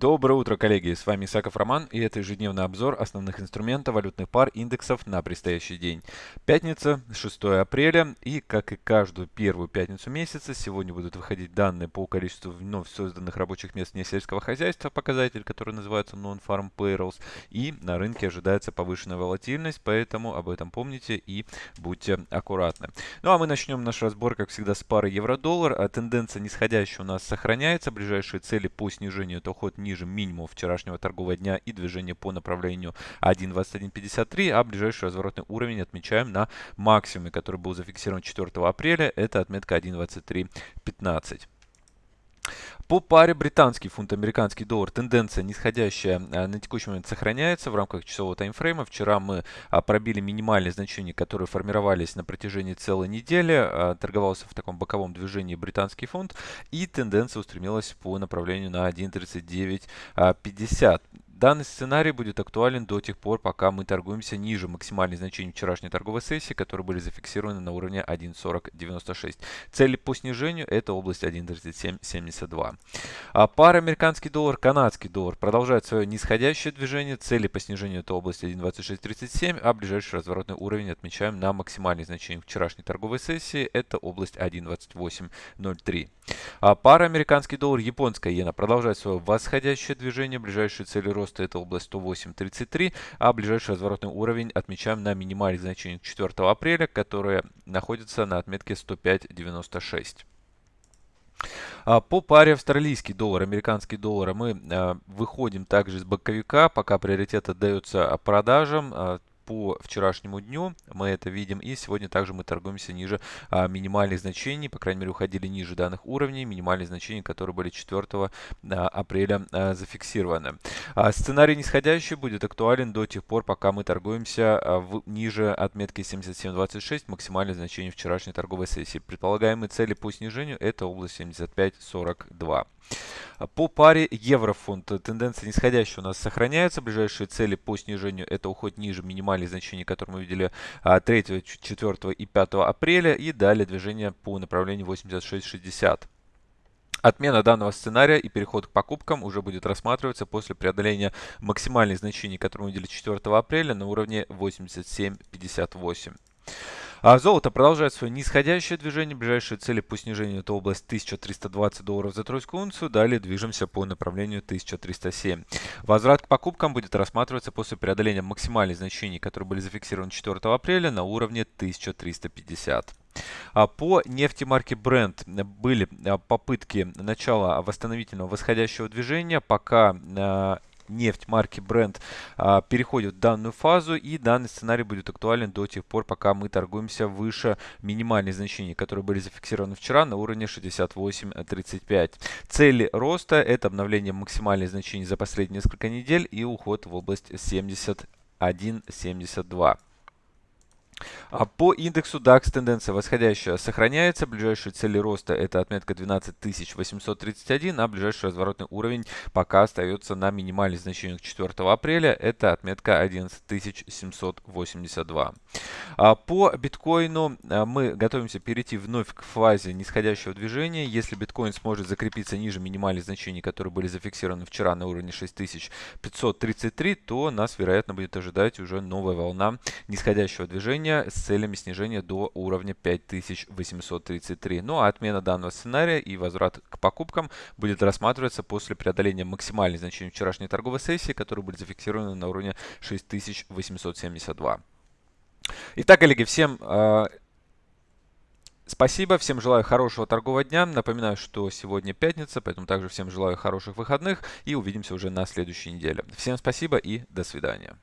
Доброе утро, коллеги! С вами Исаков Роман и это ежедневный обзор основных инструментов валютных пар индексов на предстоящий день. Пятница, 6 апреля и как и каждую первую пятницу месяца сегодня будут выходить данные по количеству вновь созданных рабочих мест несельского хозяйства, показатель, который называется Non-Farm Payrolls, и на рынке ожидается повышенная волатильность, поэтому об этом помните и будьте аккуратны. Ну а мы начнем наш разбор, как всегда, с пары евро-доллар. А тенденция нисходящая у нас сохраняется. Ближайшие цели по снижению это уход ниже ниже минимума вчерашнего торгового дня и движение по направлению 1.2153, а ближайший разворотный уровень отмечаем на максимуме, который был зафиксирован 4 апреля, это отметка 1.2315. По паре британский фунт, американский доллар тенденция нисходящая а, на текущий момент сохраняется в рамках часового таймфрейма. Вчера мы а, пробили минимальные значения, которые формировались на протяжении целой недели. А, торговался в таком боковом движении британский фунт и тенденция устремилась по направлению на 1.3950. Данный сценарий будет актуален до тех пор, пока мы торгуемся ниже максимальных значений вчерашней торговой сессии, которые были зафиксированы на уровне 1.4096. Цели по снижению это область 1.3772. А пара американский доллар, канадский доллар продолжает свое нисходящее движение. Цели по снижению это область 1.2637, а ближайший разворотный уровень отмечаем на максимальных значениях вчерашней торговой сессии. Это область 1.2803. А пара американский доллар, японская иена продолжает свое восходящее движение. Ближайшие цели роста роста это область 108.33, а ближайший разворотный уровень отмечаем на минимальных значениях 4 апреля, которые находятся на отметке 105.96. А, по паре австралийский доллар, американский доллар мы а, выходим также из боковика, пока приоритет отдается продажам. По вчерашнему дню мы это видим. И сегодня также мы торгуемся ниже а, минимальных значений, по крайней мере уходили ниже данных уровней, минимальные значения, которые были 4 а, апреля а, зафиксированы. А, сценарий нисходящий будет актуален до тех пор, пока мы торгуемся а, в, ниже отметки 77.26, максимальное значение вчерашней торговой сессии. Предполагаемые цели по снижению это область 75.42. По паре еврофунт тенденция нисходящая у нас сохраняется. Ближайшие цели по снижению это уход ниже минимальных значений, которые мы видели 3, 4 и 5 апреля. И далее движение по направлению 86.60. Отмена данного сценария и переход к покупкам уже будет рассматриваться после преодоления максимальных значений, которые мы видели 4 апреля на уровне 87.58. А золото продолжает свое нисходящее движение. Ближайшие цели по снижению это область 1320 долларов за тройскую унцию. Далее движемся по направлению 1307. Возврат к покупкам будет рассматриваться после преодоления максимальных значений, которые были зафиксированы 4 апреля на уровне 1350. А по нефти марки Brent были а, попытки начала восстановительного восходящего движения, пока а, нефть марки Brent а, переходит в данную фазу и данный сценарий будет актуален до тех пор, пока мы торгуемся выше минимальных значений, которые были зафиксированы вчера на уровне 68.35. Цели роста это обновление максимальных значений за последние несколько недель и уход в область 71.72. А по индексу DAX тенденция восходящая сохраняется. Ближайшие цели роста это отметка 12831, а ближайший разворотный уровень пока остается на минимальных значениях 4 апреля. Это отметка 11782. А по биткоину а, мы готовимся перейти вновь к фазе нисходящего движения. Если биткоин сможет закрепиться ниже минимальных значений, которые были зафиксированы вчера на уровне 6533, то нас, вероятно, будет ожидать уже новая волна нисходящего движения снижения с целями снижения до уровня 5833. Ну а отмена данного сценария и возврат к покупкам будет рассматриваться после преодоления максимальных значений вчерашней торговой сессии, которые были зафиксированы на уровне 6872. Итак, коллеги, всем э, Спасибо, всем желаю хорошего торгового дня. Напоминаю, что сегодня пятница, поэтому также всем желаю хороших выходных и увидимся уже на следующей неделе. Всем спасибо и до свидания.